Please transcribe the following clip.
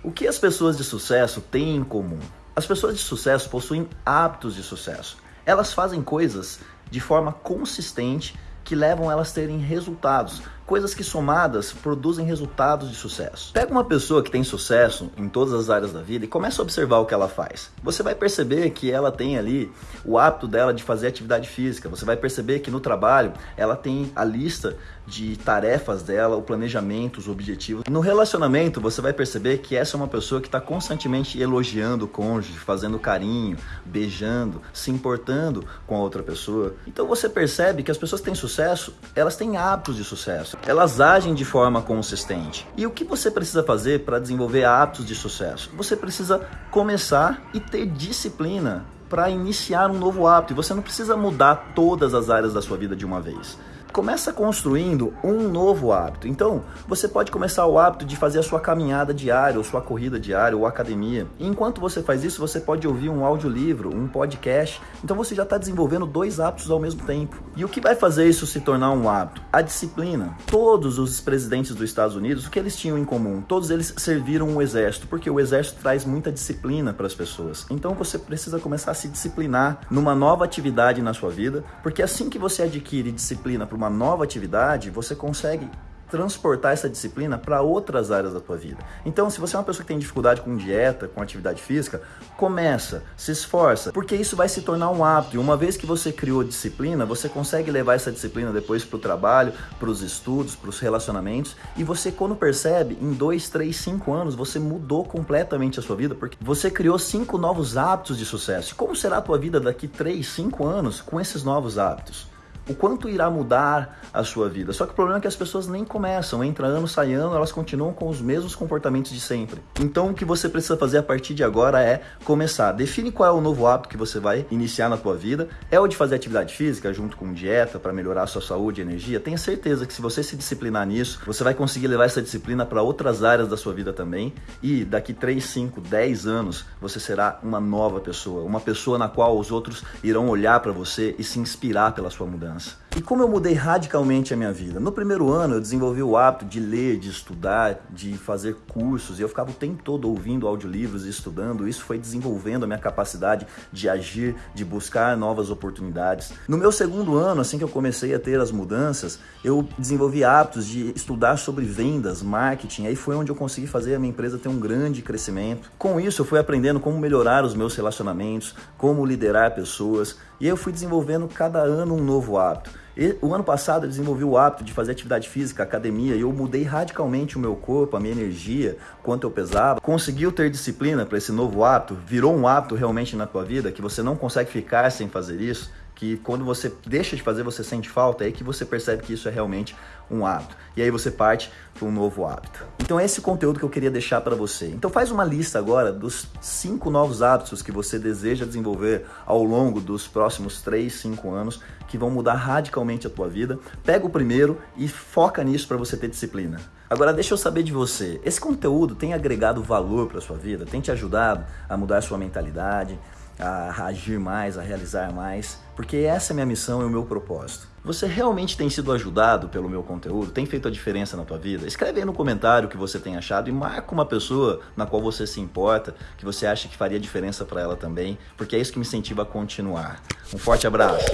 O que as pessoas de sucesso têm em comum? As pessoas de sucesso possuem hábitos de sucesso. Elas fazem coisas de forma consistente que levam elas a terem resultados, coisas que somadas produzem resultados de sucesso. Pega uma pessoa que tem sucesso em todas as áreas da vida e começa a observar o que ela faz. Você vai perceber que ela tem ali o hábito dela de fazer atividade física. Você vai perceber que no trabalho ela tem a lista de tarefas dela, o planejamento, os objetivos. No relacionamento, você vai perceber que essa é uma pessoa que está constantemente elogiando o cônjuge, fazendo carinho, beijando, se importando com a outra pessoa. Então você percebe que as pessoas que têm sucesso, elas têm hábitos de sucesso elas agem de forma consistente. E o que você precisa fazer para desenvolver hábitos de sucesso? Você precisa começar e ter disciplina para iniciar um novo hábito. E você não precisa mudar todas as áreas da sua vida de uma vez começa construindo um novo hábito. Então, você pode começar o hábito de fazer a sua caminhada diária, ou sua corrida diária, ou academia. E enquanto você faz isso, você pode ouvir um audiolivro, um podcast. Então, você já está desenvolvendo dois hábitos ao mesmo tempo. E o que vai fazer isso se tornar um hábito? A disciplina. Todos os presidentes dos Estados Unidos, o que eles tinham em comum? Todos eles serviram o exército, porque o exército traz muita disciplina para as pessoas. Então, você precisa começar a se disciplinar numa nova atividade na sua vida, porque assim que você adquire disciplina para uma nova atividade, você consegue transportar essa disciplina para outras áreas da tua vida. Então, se você é uma pessoa que tem dificuldade com dieta, com atividade física, começa, se esforça, porque isso vai se tornar um hábito. E uma vez que você criou disciplina, você consegue levar essa disciplina depois para o trabalho, para os estudos, para os relacionamentos. E você, quando percebe, em dois, três, cinco anos, você mudou completamente a sua vida, porque você criou cinco novos hábitos de sucesso. Como será a tua vida daqui três, cinco anos com esses novos hábitos? O quanto irá mudar a sua vida. Só que o problema é que as pessoas nem começam, entra ano, sai ano, elas continuam com os mesmos comportamentos de sempre. Então o que você precisa fazer a partir de agora é começar. Define qual é o novo hábito que você vai iniciar na tua vida. É o de fazer atividade física junto com dieta para melhorar a sua saúde e energia. Tenha certeza que se você se disciplinar nisso, você vai conseguir levar essa disciplina para outras áreas da sua vida também. E daqui 3, 5, 10 anos, você será uma nova pessoa, uma pessoa na qual os outros irão olhar para você e se inspirar pela sua mudança hands E como eu mudei radicalmente a minha vida? No primeiro ano eu desenvolvi o hábito de ler, de estudar, de fazer cursos, e eu ficava o tempo todo ouvindo audiolivros e estudando. Isso foi desenvolvendo a minha capacidade de agir, de buscar novas oportunidades. No meu segundo ano, assim que eu comecei a ter as mudanças, eu desenvolvi hábitos de estudar sobre vendas, marketing. Aí foi onde eu consegui fazer a minha empresa ter um grande crescimento. Com isso, eu fui aprendendo como melhorar os meus relacionamentos, como liderar pessoas, e eu fui desenvolvendo cada ano um novo hábito. O ano passado eu desenvolvi o hábito de fazer atividade física, academia, e eu mudei radicalmente o meu corpo, a minha energia, quanto eu pesava. Conseguiu ter disciplina para esse novo hábito? Virou um hábito realmente na tua vida que você não consegue ficar sem fazer isso? que quando você deixa de fazer, você sente falta, é aí que você percebe que isso é realmente um hábito. E aí você parte para um novo hábito. Então é esse conteúdo que eu queria deixar para você. Então faz uma lista agora dos cinco novos hábitos que você deseja desenvolver ao longo dos próximos 3, 5 anos que vão mudar radicalmente a tua vida. Pega o primeiro e foca nisso para você ter disciplina. Agora deixa eu saber de você. Esse conteúdo tem agregado valor para sua vida? Tem te ajudado a mudar a sua mentalidade? A agir mais, a realizar mais, porque essa é a minha missão e o meu propósito. Você realmente tem sido ajudado pelo meu conteúdo? Tem feito a diferença na tua vida? Escreve aí no comentário o que você tem achado e marca uma pessoa na qual você se importa, que você acha que faria diferença para ela também, porque é isso que me incentiva a continuar. Um forte abraço.